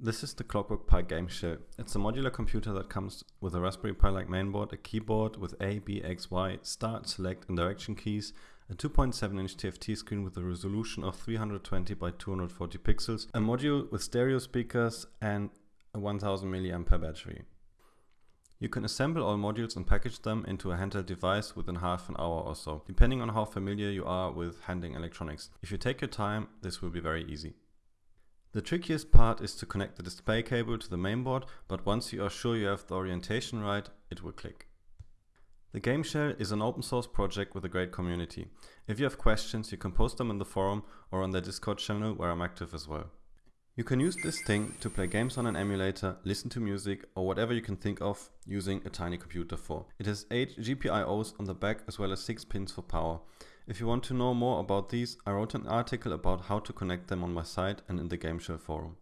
This is the Clockwork Pi game shell. It's a modular computer that comes with a Raspberry Pi-like mainboard, a keyboard with A, B, X, Y, start, select and direction keys, a 2.7 inch TFT screen with a resolution of 320 by 240 pixels, a module with stereo speakers and a 1000 mAh battery. You can assemble all modules and package them into a handheld device within half an hour or so, depending on how familiar you are with handling electronics. If you take your time, this will be very easy. The trickiest part is to connect the display cable to the mainboard, but once you are sure you have the orientation right, it will click. The Game Shell is an open source project with a great community. If you have questions, you can post them in the forum or on the Discord channel where I'm active as well. You can use this thing to play games on an emulator, listen to music or whatever you can think of using a tiny computer for. It has 8 GPIOs on the back as well as 6 pins for power. If you want to know more about these, I wrote an article about how to connect them on my site and in the GameShell forum.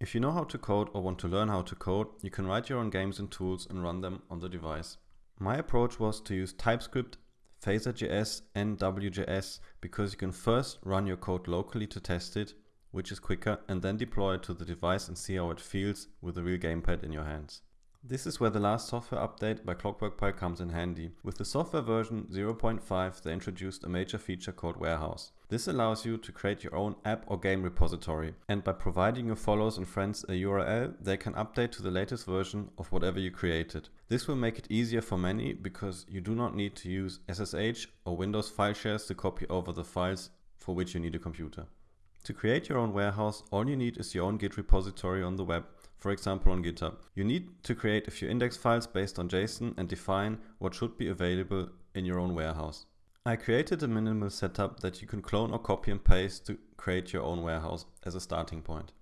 If you know how to code or want to learn how to code, you can write your own games and tools and run them on the device. My approach was to use TypeScript, Phaser.js and WJS because you can first run your code locally to test it, which is quicker, and then deploy it to the device and see how it feels with a real gamepad in your hands. This is where the last software update by Clockwork Pi comes in handy. With the software version 0.5 they introduced a major feature called Warehouse. This allows you to create your own app or game repository and by providing your followers and friends a URL they can update to the latest version of whatever you created. This will make it easier for many because you do not need to use SSH or Windows file shares to copy over the files for which you need a computer. To create your own warehouse, all you need is your own Git repository on the web for example on GitHub. You need to create a few index files based on JSON and define what should be available in your own warehouse. I created a minimal setup that you can clone or copy and paste to create your own warehouse as a starting point.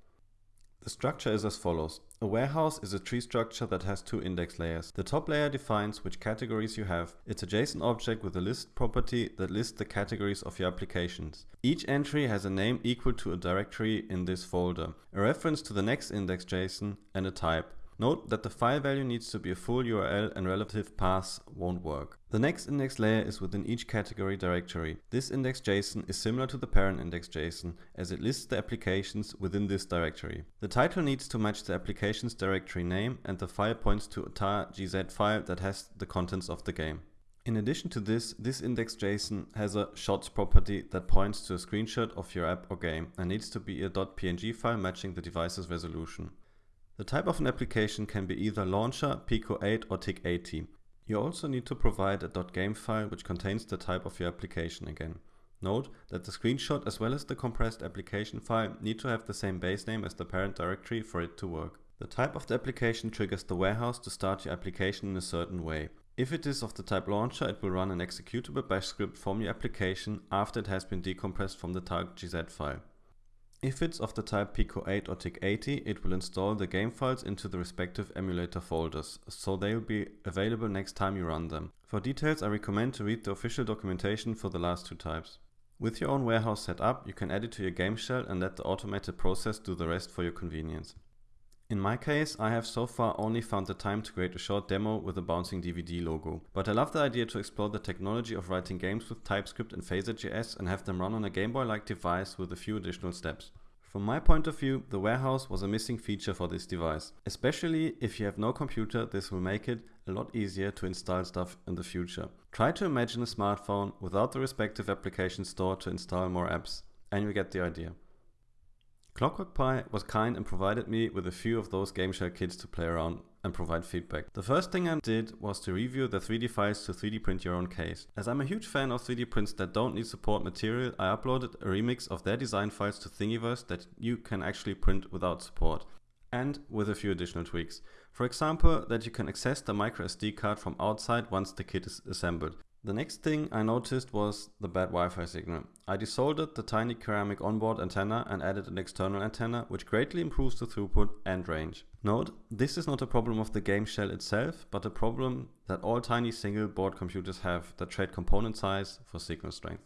The structure is as follows. A warehouse is a tree structure that has two index layers. The top layer defines which categories you have. It's a JSON object with a list property that lists the categories of your applications. Each entry has a name equal to a directory in this folder, a reference to the next index JSON, and a type. Note that the file value needs to be a full URL and relative paths won't work. The next index layer is within each category directory. This index JSON is similar to the parent index JSON as it lists the applications within this directory. The title needs to match the application's directory name and the file points to a tar.gz file that has the contents of the game. In addition to this, this index JSON has a shots property that points to a screenshot of your app or game and needs to be a .png file matching the device's resolution. The type of an application can be either launcher, Pico 8 or TIC80. You also need to provide a .game file which contains the type of your application again. Note that the screenshot as well as the compressed application file need to have the same base name as the parent directory for it to work. The type of the application triggers the warehouse to start your application in a certain way. If it is of the type launcher, it will run an executable bash script from your application after it has been decompressed from the tar.gz file. If it's of the type Pico 8 or TIC80, it will install the game files into the respective emulator folders, so they will be available next time you run them. For details I recommend to read the official documentation for the last two types. With your own warehouse set up, you can add it to your game shell and let the automated process do the rest for your convenience. In my case, I have so far only found the time to create a short demo with a bouncing DVD logo. But I love the idea to explore the technology of writing games with TypeScript and Phaser.js and have them run on a Game Boy-like device with a few additional steps. From my point of view, the warehouse was a missing feature for this device. Especially if you have no computer, this will make it a lot easier to install stuff in the future. Try to imagine a smartphone without the respective application store to install more apps, and you get the idea. Clockwork Pi was kind and provided me with a few of those game shell kits to play around and provide feedback. The first thing I did was to review the 3D files to 3D print your own case. As I'm a huge fan of 3D prints that don't need support material, I uploaded a remix of their design files to Thingiverse that you can actually print without support and with a few additional tweaks. For example, that you can access the microSD card from outside once the kit is assembled. The next thing I noticed was the bad Wi-Fi signal. I desoldered the tiny ceramic onboard antenna and added an external antenna which greatly improves the throughput and range. Note, this is not a problem of the game shell itself, but a problem that all tiny single board computers have that trade component size for signal strength.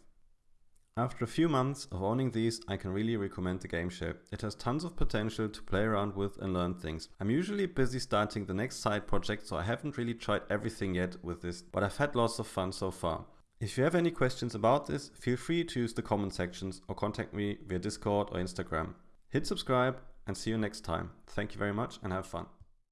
After a few months of owning these, I can really recommend the game shell. It has tons of potential to play around with and learn things. I'm usually busy starting the next side project, so I haven't really tried everything yet with this, but I've had lots of fun so far. If you have any questions about this, feel free to use the comment sections or contact me via Discord or Instagram. Hit subscribe and see you next time. Thank you very much and have fun.